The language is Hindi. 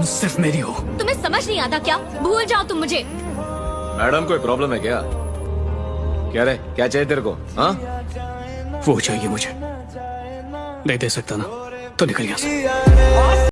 तुम सिर्फ़ मेरी हो। तुम्हें समझ नहीं आता क्या? भूल जाओ तुम मुझे। मैडम कोई प्रॉब्लम है क्या? क्या रे? क्या चाहिए तेरे को? हाँ? वो चाहिए मुझे। नहीं दे सकता ना। तो निकल गया